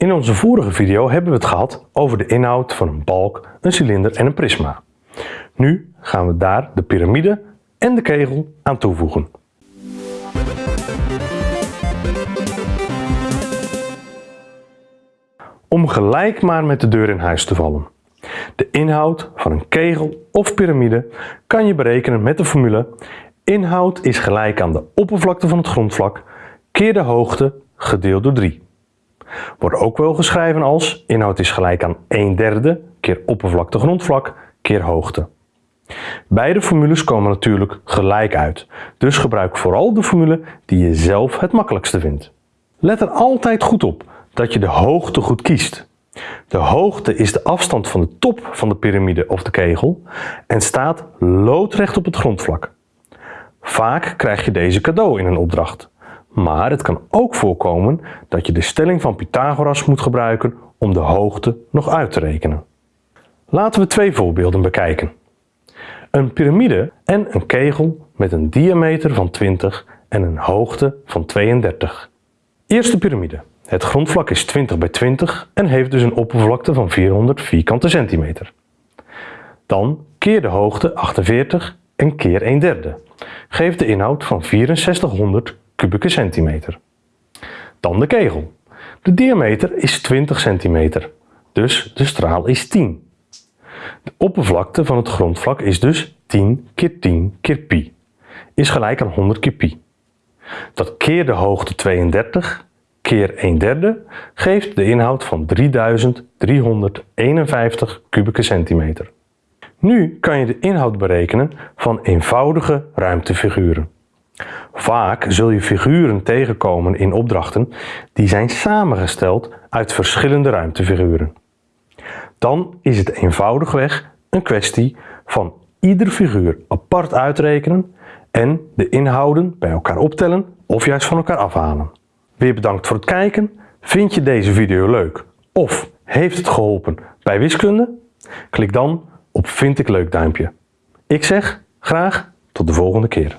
In onze vorige video hebben we het gehad over de inhoud van een balk, een cilinder en een prisma. Nu gaan we daar de piramide en de kegel aan toevoegen. Om gelijk maar met de deur in huis te vallen. De inhoud van een kegel of piramide kan je berekenen met de formule inhoud is gelijk aan de oppervlakte van het grondvlak keer de hoogte gedeeld door 3. Wordt ook wel geschreven als inhoud is gelijk aan 1 derde keer oppervlakte grondvlak keer hoogte. Beide formules komen natuurlijk gelijk uit, dus gebruik vooral de formule die je zelf het makkelijkste vindt. Let er altijd goed op dat je de hoogte goed kiest. De hoogte is de afstand van de top van de piramide of de kegel en staat loodrecht op het grondvlak. Vaak krijg je deze cadeau in een opdracht. Maar het kan ook voorkomen dat je de stelling van Pythagoras moet gebruiken om de hoogte nog uit te rekenen. Laten we twee voorbeelden bekijken. Een piramide en een kegel met een diameter van 20 en een hoogte van 32. Eerste piramide. Het grondvlak is 20 bij 20 en heeft dus een oppervlakte van 400 vierkante centimeter. Dan keer de hoogte 48 en keer 1 derde. Geeft de inhoud van 6400 kubieke centimeter. Dan de kegel. De diameter is 20 centimeter, dus de straal is 10. De oppervlakte van het grondvlak is dus 10 keer 10 keer pi, is gelijk aan 100 keer pi. Dat keer de hoogte 32 keer 1 derde geeft de inhoud van 3351 kubieke centimeter. Nu kan je de inhoud berekenen van eenvoudige ruimtefiguren. Vaak zul je figuren tegenkomen in opdrachten die zijn samengesteld uit verschillende ruimtefiguren. Dan is het eenvoudigweg een kwestie van ieder figuur apart uitrekenen en de inhouden bij elkaar optellen of juist van elkaar afhalen. Weer bedankt voor het kijken. Vind je deze video leuk of heeft het geholpen bij wiskunde? Klik dan op vind ik leuk duimpje. Ik zeg graag tot de volgende keer.